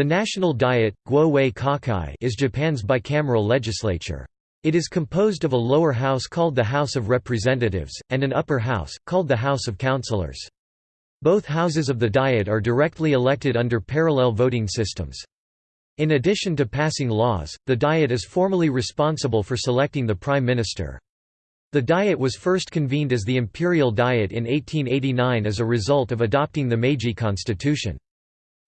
The National Diet is Japan's bicameral legislature. It is composed of a lower house called the House of Representatives, and an upper house, called the House of Councillors. Both houses of the Diet are directly elected under parallel voting systems. In addition to passing laws, the Diet is formally responsible for selecting the Prime Minister. The Diet was first convened as the Imperial Diet in 1889 as a result of adopting the Meiji Constitution.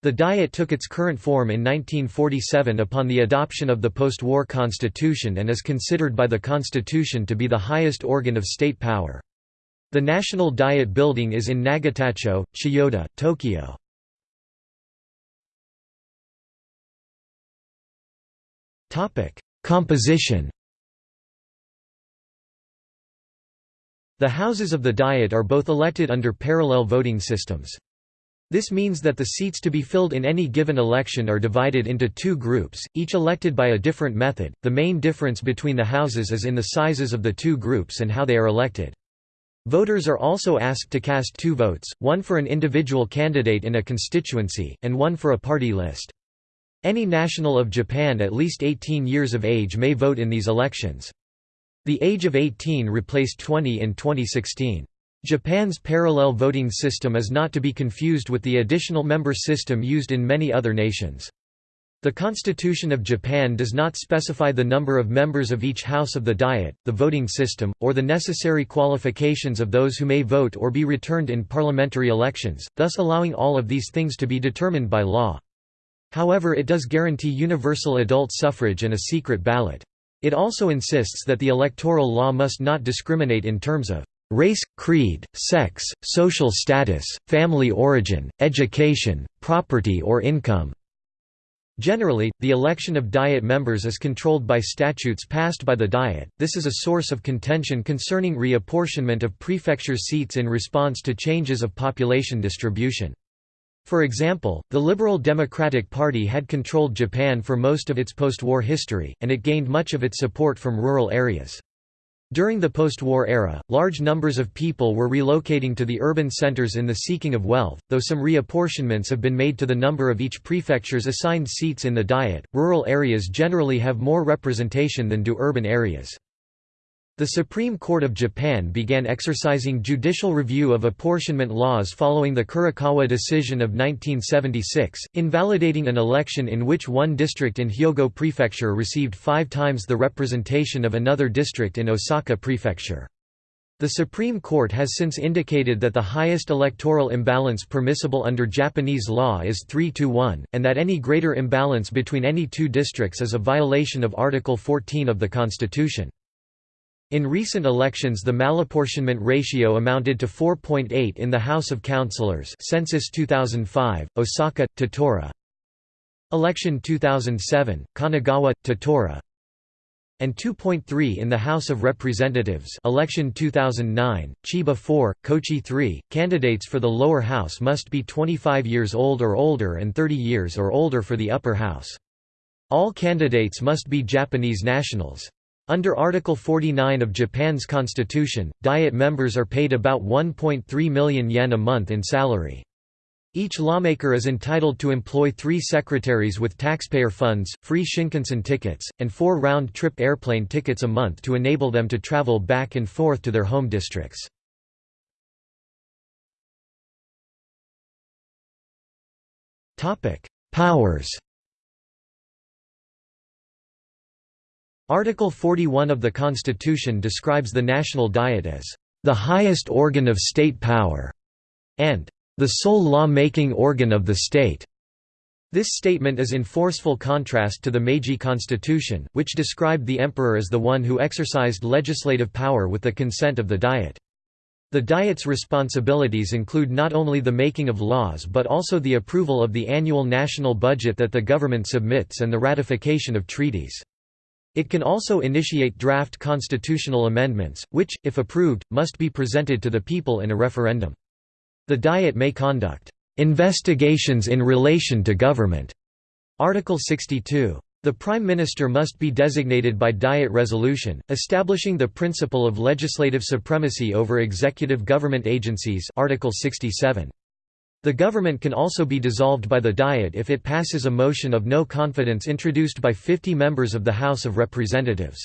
The Diet took its current form in 1947 upon the adoption of the post-war constitution and is considered by the constitution to be the highest organ of state power. The National Diet Building is in Nagatacho, Chiyoda, Tokyo. Composition The houses of the Diet are both elected under parallel voting systems. This means that the seats to be filled in any given election are divided into two groups, each elected by a different method. The main difference between the houses is in the sizes of the two groups and how they are elected. Voters are also asked to cast two votes, one for an individual candidate in a constituency, and one for a party list. Any national of Japan at least 18 years of age may vote in these elections. The age of 18 replaced 20 in 2016. Japan's parallel voting system is not to be confused with the additional member system used in many other nations. The Constitution of Japan does not specify the number of members of each house of the Diet, the voting system, or the necessary qualifications of those who may vote or be returned in parliamentary elections, thus allowing all of these things to be determined by law. However it does guarantee universal adult suffrage and a secret ballot. It also insists that the electoral law must not discriminate in terms of race, creed, sex, social status, family origin, education, property or income. Generally, the election of Diet members is controlled by statutes passed by the Diet. This is a source of contention concerning reapportionment of prefecture seats in response to changes of population distribution. For example, the Liberal Democratic Party had controlled Japan for most of its post-war history, and it gained much of its support from rural areas. During the post-war era, large numbers of people were relocating to the urban centers in the seeking of wealth, though some reapportionments have been made to the number of each prefecture's assigned seats in the Diet. Rural areas generally have more representation than do urban areas. The Supreme Court of Japan began exercising judicial review of apportionment laws following the Kurokawa decision of 1976, invalidating an election in which one district in Hyogo Prefecture received five times the representation of another district in Osaka Prefecture. The Supreme Court has since indicated that the highest electoral imbalance permissible under Japanese law is 3 to 1, and that any greater imbalance between any two districts is a violation of Article 14 of the Constitution. In recent elections the malapportionment ratio amounted to 4.8 in the House of Councillors Census 2005, Osaka, Tottori. Election 2007, Kanagawa, Tottori and 2.3 in the House of Representatives election 2009, Chiba 4, Kochi 3. Candidates for the lower house must be 25 years old or older and 30 years or older for the upper house. All candidates must be Japanese nationals. Under Article 49 of Japan's constitution, Diet members are paid about 1.3 million yen a month in salary. Each lawmaker is entitled to employ three secretaries with taxpayer funds, free Shinkansen tickets, and four round-trip airplane tickets a month to enable them to travel back and forth to their home districts. Powers Article 41 of the Constitution describes the National Diet as the highest organ of state power and the sole law-making organ of the state. This statement is in forceful contrast to the Meiji Constitution, which described the emperor as the one who exercised legislative power with the consent of the Diet. The Diet's responsibilities include not only the making of laws but also the approval of the annual national budget that the government submits and the ratification of treaties. It can also initiate draft constitutional amendments, which, if approved, must be presented to the people in a referendum. The Diet may conduct investigations in relation to government. Article 62. The Prime Minister must be designated by Diet resolution, establishing the principle of legislative supremacy over executive government agencies Article 67. The government can also be dissolved by the Diet if it passes a motion of no confidence introduced by 50 members of the House of Representatives.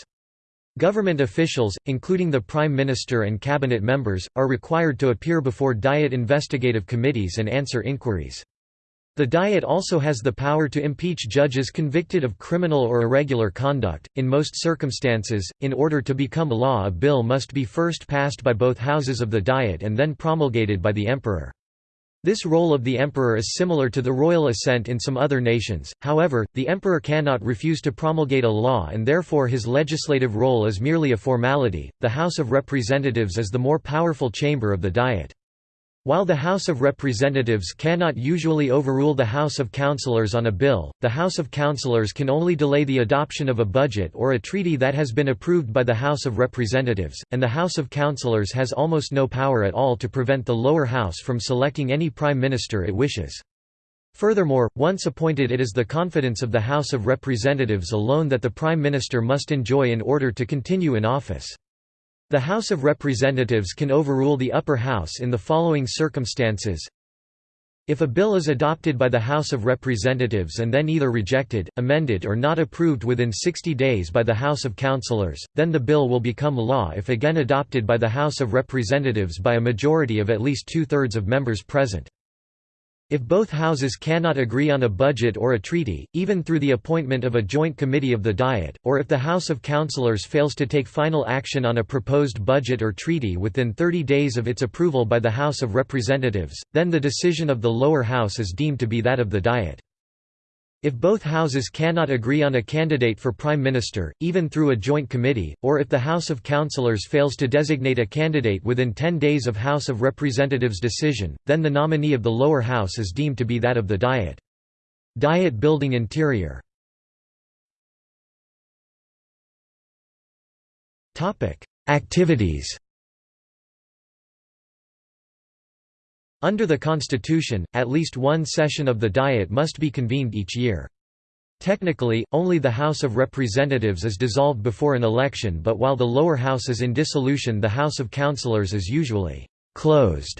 Government officials, including the Prime Minister and cabinet members, are required to appear before Diet investigative committees and answer inquiries. The Diet also has the power to impeach judges convicted of criminal or irregular conduct. In most circumstances, in order to become law, a bill must be first passed by both houses of the Diet and then promulgated by the Emperor. This role of the emperor is similar to the royal assent in some other nations, however, the emperor cannot refuse to promulgate a law and therefore his legislative role is merely a formality. The House of Representatives is the more powerful chamber of the Diet. While the House of Representatives cannot usually overrule the House of Councillors on a bill, the House of Councillors can only delay the adoption of a budget or a treaty that has been approved by the House of Representatives, and the House of Councillors has almost no power at all to prevent the lower house from selecting any prime minister it wishes. Furthermore, once appointed it is the confidence of the House of Representatives alone that the Prime Minister must enjoy in order to continue in office. The House of Representatives can overrule the upper house in the following circumstances. If a bill is adopted by the House of Representatives and then either rejected, amended or not approved within 60 days by the House of Councillors, then the bill will become law if again adopted by the House of Representatives by a majority of at least two-thirds of members present. If both houses cannot agree on a budget or a treaty, even through the appointment of a joint committee of the Diet, or if the House of Councillors fails to take final action on a proposed budget or treaty within 30 days of its approval by the House of Representatives, then the decision of the lower house is deemed to be that of the Diet. If both houses cannot agree on a candidate for prime minister, even through a joint committee, or if the House of Councillors fails to designate a candidate within 10 days of House of Representatives decision, then the nominee of the lower house is deemed to be that of the Diet. Diet building interior Activities Under the constitution, at least one session of the Diet must be convened each year. Technically, only the House of Representatives is dissolved before an election but while the lower house is in dissolution the House of Councillors is usually «closed».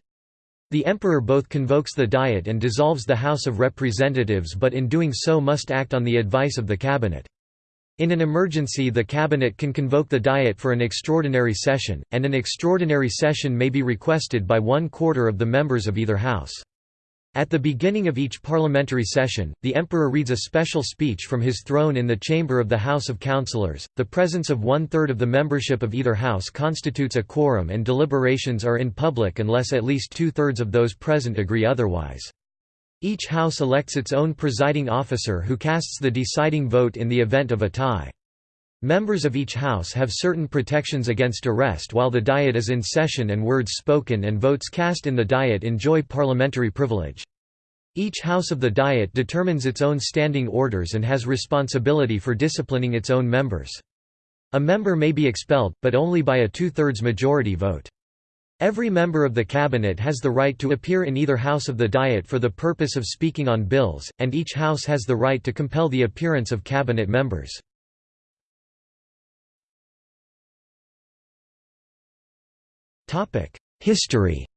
The Emperor both convokes the Diet and dissolves the House of Representatives but in doing so must act on the advice of the Cabinet. In an emergency the Cabinet can convoke the Diet for an extraordinary session, and an extraordinary session may be requested by one quarter of the members of either house. At the beginning of each parliamentary session, the Emperor reads a special speech from his throne in the chamber of the House of Councillors. The presence of one third of the membership of either house constitutes a quorum, and deliberations are in public unless at least two thirds of those present agree otherwise. Each house elects its own presiding officer who casts the deciding vote in the event of a tie. Members of each house have certain protections against arrest while the Diet is in session and words spoken and votes cast in the Diet enjoy parliamentary privilege. Each house of the Diet determines its own standing orders and has responsibility for disciplining its own members. A member may be expelled, but only by a two-thirds majority vote. Every member of the cabinet has the right to appear in either house of the Diet for the purpose of speaking on bills, and each house has the right to compel the appearance of cabinet members. History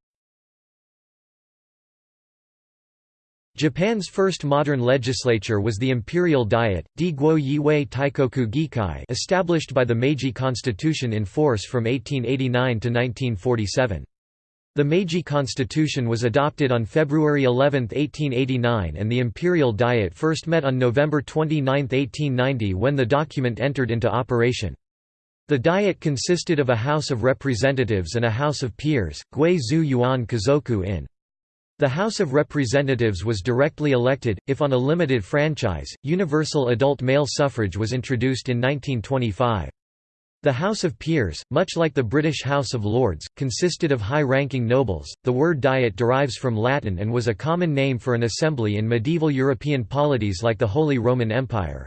Japan's first modern legislature was the Imperial Diet, Di Guo Yiwei Taikoku Gikai established by the Meiji Constitution in force from 1889 to 1947. The Meiji Constitution was adopted on February 11, 1889 and the Imperial Diet first met on November 29, 1890 when the document entered into operation. The Diet consisted of a House of Representatives and a House of Peers, Gui Zu Yuan Kazoku in. The House of Representatives was directly elected, if on a limited franchise. Universal adult male suffrage was introduced in 1925. The House of Peers, much like the British House of Lords, consisted of high ranking nobles. The word diet derives from Latin and was a common name for an assembly in medieval European polities like the Holy Roman Empire.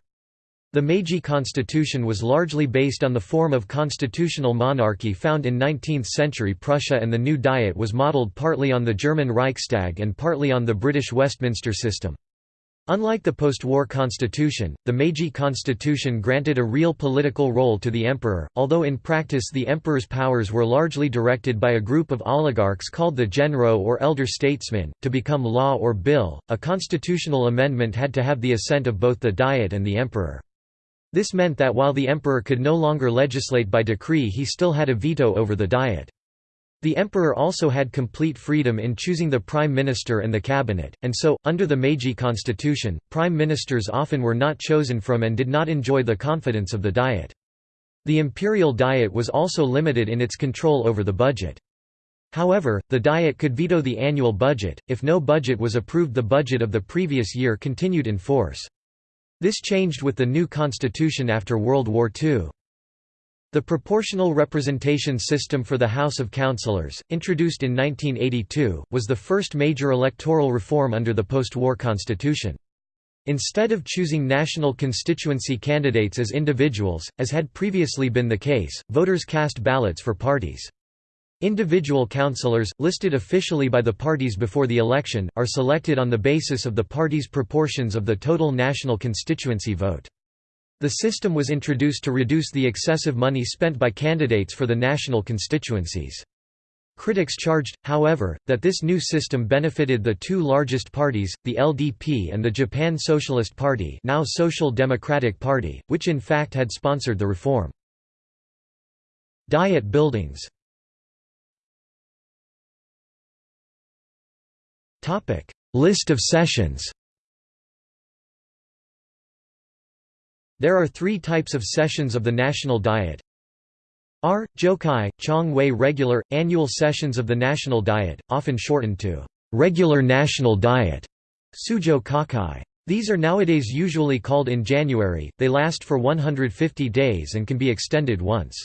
The Meiji constitution was largely based on the form of constitutional monarchy found in 19th-century Prussia and the new Diet was modelled partly on the German Reichstag and partly on the British Westminster system. Unlike the post-war constitution, the Meiji constitution granted a real political role to the emperor, although in practice the emperor's powers were largely directed by a group of oligarchs called the genro or elder statesmen. To become law or bill, a constitutional amendment had to have the assent of both the Diet and the emperor. This meant that while the emperor could no longer legislate by decree he still had a veto over the Diet. The emperor also had complete freedom in choosing the prime minister and the cabinet, and so, under the Meiji constitution, prime ministers often were not chosen from and did not enjoy the confidence of the Diet. The imperial Diet was also limited in its control over the budget. However, the Diet could veto the annual budget, if no budget was approved the budget of the previous year continued in force. This changed with the new constitution after World War II. The proportional representation system for the House of Councillors, introduced in 1982, was the first major electoral reform under the post-war constitution. Instead of choosing national constituency candidates as individuals, as had previously been the case, voters cast ballots for parties. Individual councillors, listed officially by the parties before the election, are selected on the basis of the party's proportions of the total national constituency vote. The system was introduced to reduce the excessive money spent by candidates for the national constituencies. Critics charged, however, that this new system benefited the two largest parties, the LDP and the Japan Socialist Party now Social Democratic Party, which in fact had sponsored the reform. Diet buildings List of sessions There are three types of sessions of the National Diet. R. Jokai, Chong Wei regular, annual sessions of the National Diet, often shortened to regular National Diet. Sujo Kakai. These are nowadays usually called in January, they last for 150 days and can be extended once.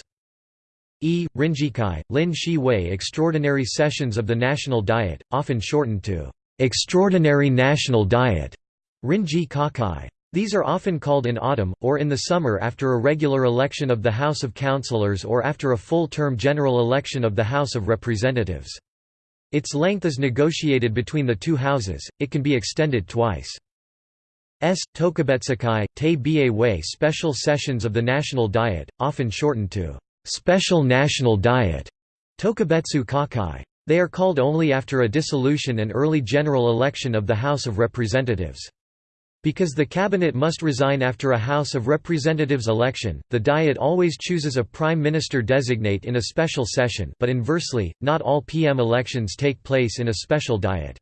E. Rinjikai, Lin Shi Wei Extraordinary Sessions of the National Diet, often shortened to Extraordinary National Diet. Rinji Kakai. These are often called in autumn, or in the summer after a regular election of the House of Councillors or after a full-term general election of the House of Representatives. Its length is negotiated between the two houses, it can be extended twice. S. Tokubetsukai, Te Bie Wei Special Sessions of the National Diet, often shortened to Special National Diet, Tokubetsu Kakai. They are called only after a dissolution and early general election of the House of Representatives. Because the cabinet must resign after a House of Representatives election, the Diet always chooses a Prime Minister designate in a special session but inversely, not all PM elections take place in a special Diet.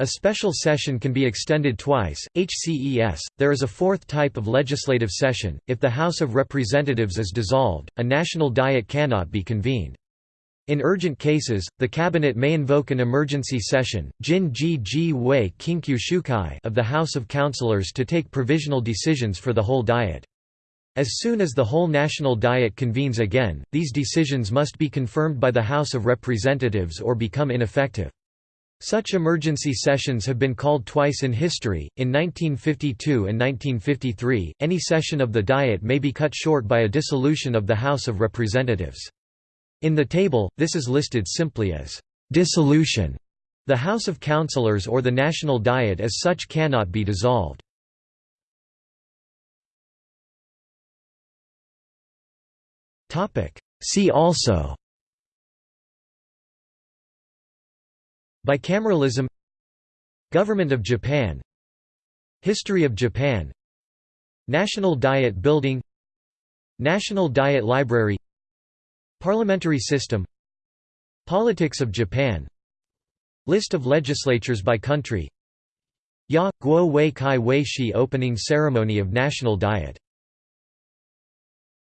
A special session can be extended twice, HCES. There is a fourth type of legislative session. If the House of Representatives is dissolved, a national diet cannot be convened. In urgent cases, the cabinet may invoke an emergency session Jin Ji Ji Wei Shukai of the House of Councillors to take provisional decisions for the whole Diet. As soon as the whole National Diet convenes again, these decisions must be confirmed by the House of Representatives or become ineffective. Such emergency sessions have been called twice in history, in 1952 and 1953. Any session of the Diet may be cut short by a dissolution of the House of Representatives. In the table, this is listed simply as dissolution. The House of Councillors or the National Diet as such cannot be dissolved. See also Bicameralism Government of Japan History of Japan National Diet Building National Diet Library Parliamentary system Politics of Japan List of legislatures by country Ya, Guo Wei Kai Wei Shi Opening ceremony of National Diet